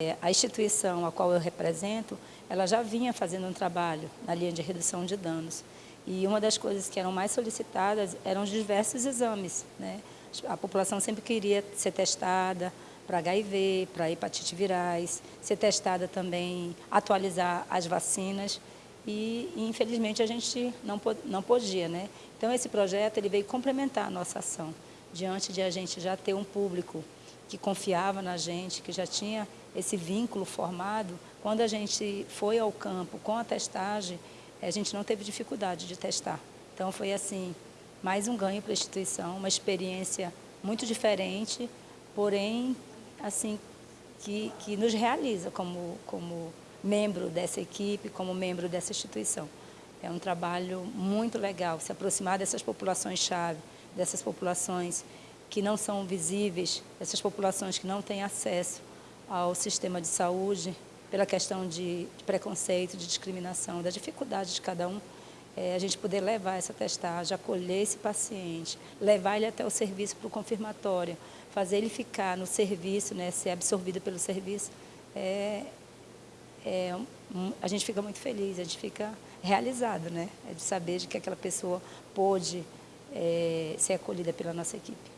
É, a instituição a qual eu represento, ela já vinha fazendo um trabalho na linha de redução de danos. E uma das coisas que eram mais solicitadas eram os diversos exames. Né? A população sempre queria ser testada para HIV, para hepatite virais, ser testada também, atualizar as vacinas. E, infelizmente, a gente não, não podia. Né? Então, esse projeto ele veio complementar a nossa ação, diante de a gente já ter um público que confiava na gente, que já tinha esse vínculo formado, quando a gente foi ao campo com a testagem, a gente não teve dificuldade de testar. Então foi assim, mais um ganho para a instituição, uma experiência muito diferente, porém, assim, que, que nos realiza como, como membro dessa equipe, como membro dessa instituição. É um trabalho muito legal, se aproximar dessas populações-chave, dessas populações que não são visíveis, essas populações que não têm acesso ao sistema de saúde, pela questão de, de preconceito, de discriminação, da dificuldade de cada um, é, a gente poder levar essa testagem, acolher esse paciente, levar ele até o serviço para o confirmatório, fazer ele ficar no serviço, né, ser absorvido pelo serviço, é, é, a gente fica muito feliz, a gente fica realizado, né, é de saber de que aquela pessoa pôde é, ser acolhida pela nossa equipe.